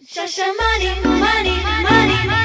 Shasha money, money, money.